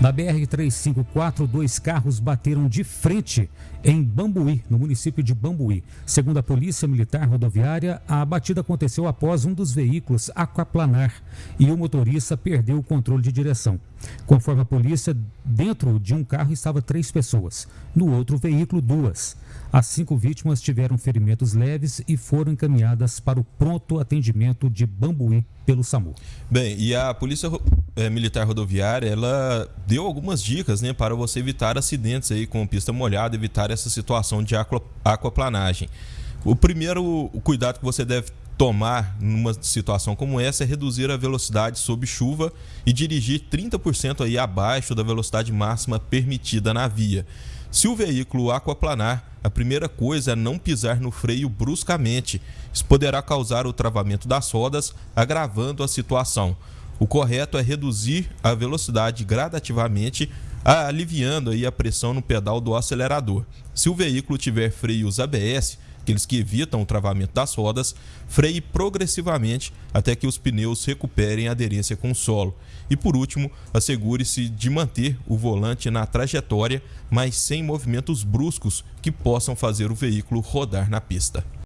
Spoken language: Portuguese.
Na BR-354, dois carros bateram de frente em Bambuí, no município de Bambuí. Segundo a Polícia Militar Rodoviária, a batida aconteceu após um dos veículos aquaplanar e o motorista perdeu o controle de direção. Conforme a polícia, dentro de um carro estava três pessoas, no outro veículo, duas. As cinco vítimas tiveram ferimentos leves e foram encaminhadas para o pronto atendimento de Bambuí pelo SAMU. Bem, e a Polícia eh, Militar Rodoviária, ela deu algumas dicas né, para você evitar acidentes aí com pista molhada, evitar essa situação de aquaplanagem. O primeiro cuidado que você deve tomar numa situação como essa é reduzir a velocidade sob chuva e dirigir 30% aí abaixo da velocidade máxima permitida na via. Se o veículo aquaplanar, a primeira coisa é não pisar no freio bruscamente. Isso poderá causar o travamento das rodas, agravando a situação. O correto é reduzir a velocidade gradativamente, aliviando aí a pressão no pedal do acelerador. Se o veículo tiver freios ABS, aqueles que evitam o travamento das rodas, freie progressivamente até que os pneus recuperem aderência com o solo. E por último, assegure-se de manter o volante na trajetória, mas sem movimentos bruscos que possam fazer o veículo rodar na pista.